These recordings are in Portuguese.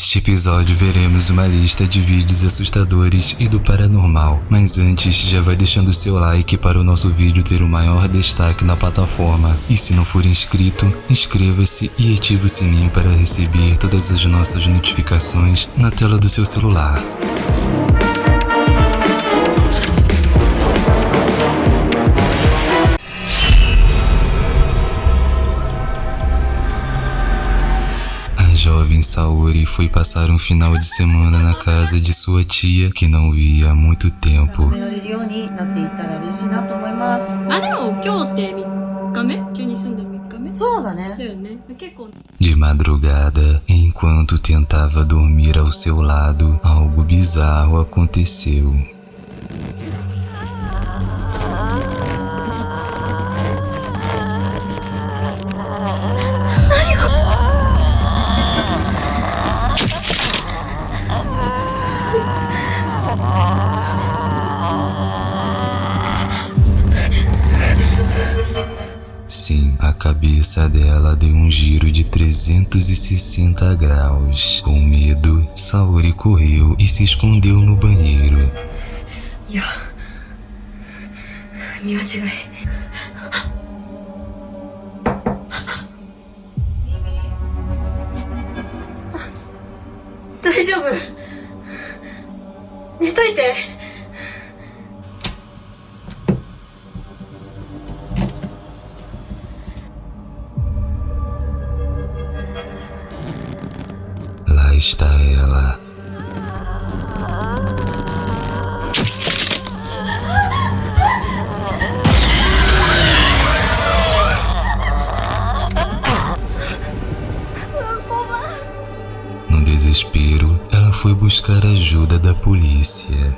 Neste episódio veremos uma lista de vídeos assustadores e do paranormal, mas antes já vai deixando seu like para o nosso vídeo ter o maior destaque na plataforma. E se não for inscrito, inscreva-se e ative o sininho para receber todas as nossas notificações na tela do seu celular. Saori foi passar um final de semana na casa de sua tia que não via há muito tempo. De madrugada, enquanto tentava dormir ao seu lado, algo bizarro aconteceu. Cabeça dela deu um giro de 360 graus. Com medo, Saori correu e se escondeu no banheiro. Ya. está ela. polícia.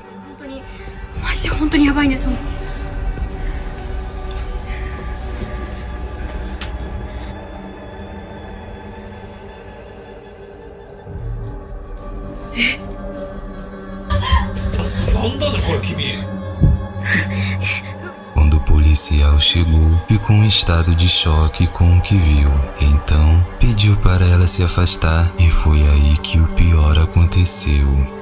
Quando o policial chegou, ficou em estado de choque com o que viu. Então, pediu para ela se afastar e foi aí que o pior aconteceu.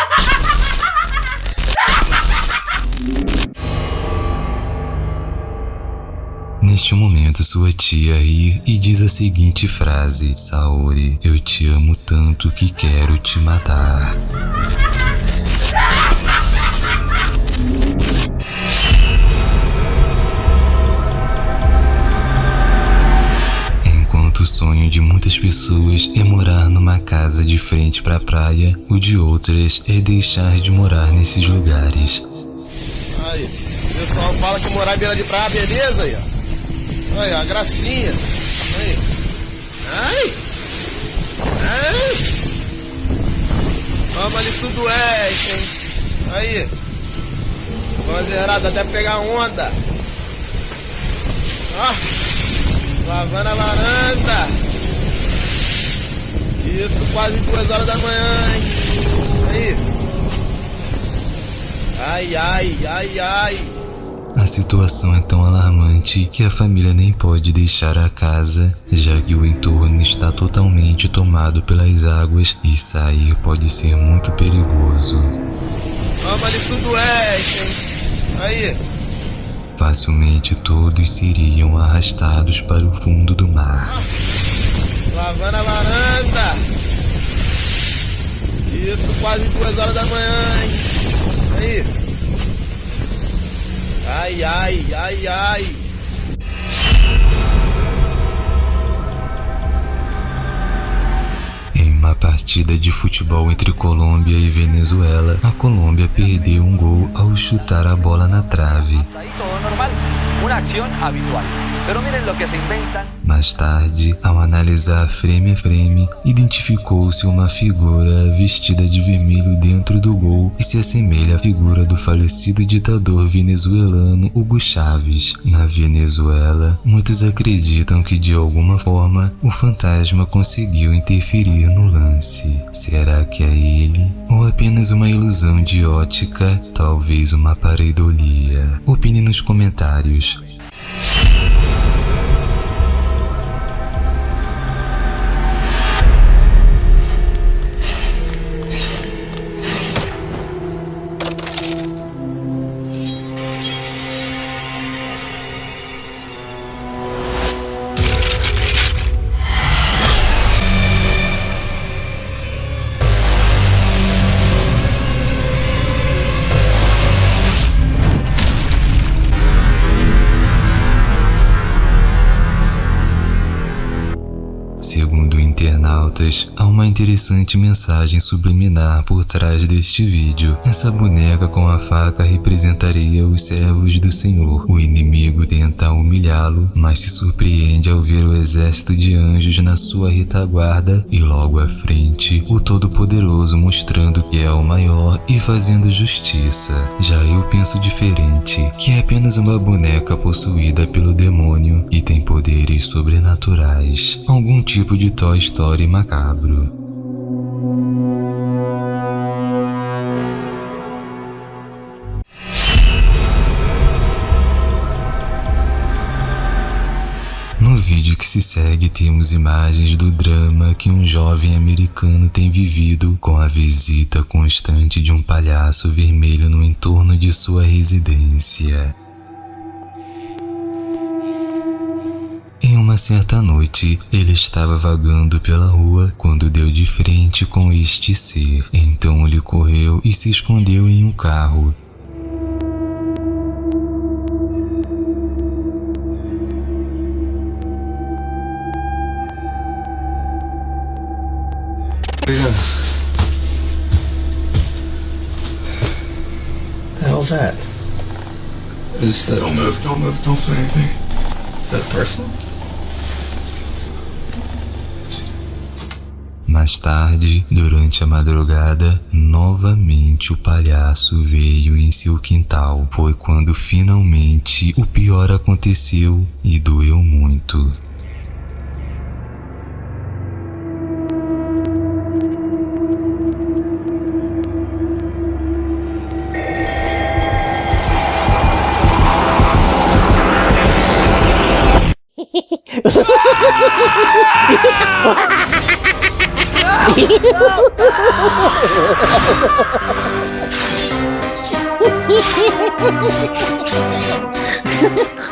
Neste momento, sua tia ri e diz a seguinte frase: Saori, eu te amo tanto que quero te matar. Enquanto o sonho de muitas pessoas é morar numa casa de frente para a praia, o de outras é deixar de morar nesses lugares. Aí, o pessoal fala que morar em beira de praia, beleza aí, ó. Olha, a gracinha. Aí. Ai. Ai. Vamos ali sudoeste, hein? Aí. Bandeirada até pegar onda. Ó. Lavando a varanda. Isso quase duas horas da manhã, hein? Aí. Ai, ai, ai, ai. A situação é tão alarmante que a família nem pode deixar a casa, já que o entorno está totalmente tomado pelas águas e sair pode ser muito perigoso. Vamos ali sudoeste, hein? Aí. Facilmente todos seriam arrastados para o fundo do mar. Lavando a varanda. Isso quase duas horas da manhã, hein? Aí. Ai, ai, ai, ai. Em uma partida de futebol entre Colômbia e Venezuela, a Colômbia perdeu um gol ao chutar a bola na trave. Uma ação habitual. Pero miren lo que se inventan. Mais tarde, ao analisar frame a frame, identificou-se uma figura vestida de vermelho dentro do gol e se assemelha à figura do falecido ditador venezuelano Hugo Chávez. Na Venezuela, muitos acreditam que de alguma forma o fantasma conseguiu interferir no lance. Será que é ele? Ou apenas uma ilusão de ótica? Talvez uma pareidolia? Opine nos comentários. Internautas, há uma interessante mensagem subliminar por trás deste vídeo. Essa boneca com a faca representaria os servos do Senhor. O inimigo tenta humilhá-lo, mas se surpreende ao ver o exército de anjos na sua retaguarda e logo à frente, o Todo-Poderoso mostrando que é o maior e fazendo justiça. Já eu penso diferente, que é apenas uma boneca possuída pelo demônio e tem poderes sobrenaturais. Algum tipo de Toy Story e macabro. No vídeo que se segue temos imagens do drama que um jovem americano tem vivido com a visita constante de um palhaço vermelho no entorno de sua residência. Uma certa noite, ele estava vagando pela rua quando deu de frente com este ser. Então ele correu e se escondeu em um carro. The hell's that? Just don't move, don't move, don't say anything. Is that personal? Mais tarde, durante a madrugada, novamente o palhaço veio em seu quintal. Foi quando finalmente o pior aconteceu e doeu muito.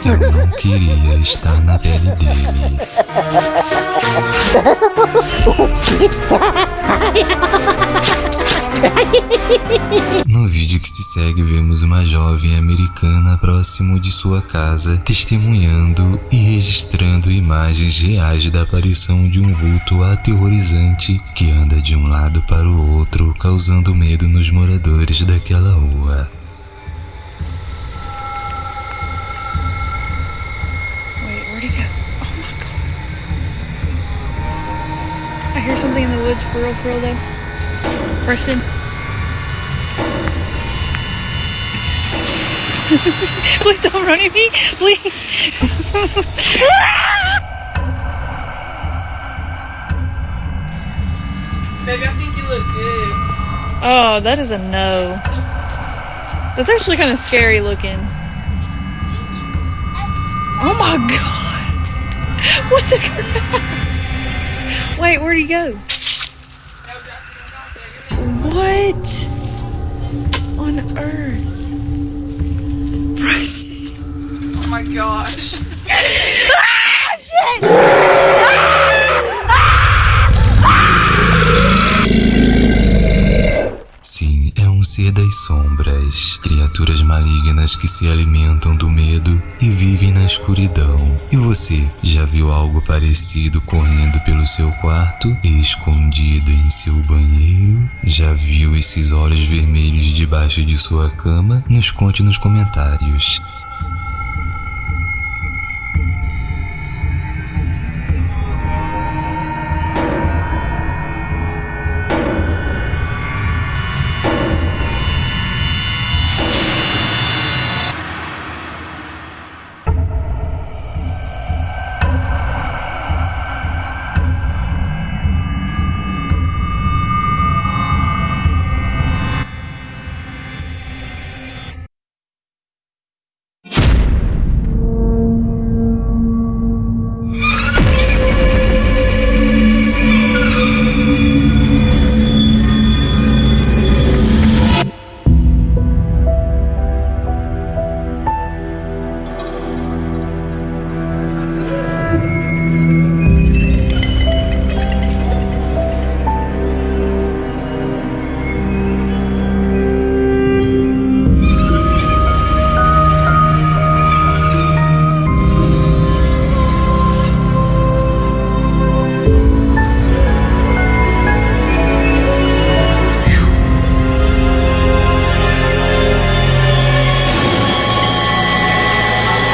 Eu não queria estar na pele dele. No vídeo que se segue, vemos uma jovem americana próximo de sua casa, testemunhando e registrando imagens reais da aparição de um vulto aterrorizante que anda de um lado para o outro, causando medo nos moradores daquela rua. I hear something in the woods for real, for real though. Preston. Please don't run at me. Please. Baby, I think you look good. Oh, that is a no. That's actually kind of scary looking. Oh my god. What the crap? Wait, where'd he go? What on earth? Bryce. Oh my gosh. ser das sombras, criaturas malignas que se alimentam do medo e vivem na escuridão. E você já viu algo parecido correndo pelo seu quarto, escondido em seu banheiro? Já viu esses olhos vermelhos debaixo de sua cama? Nos conte nos comentários.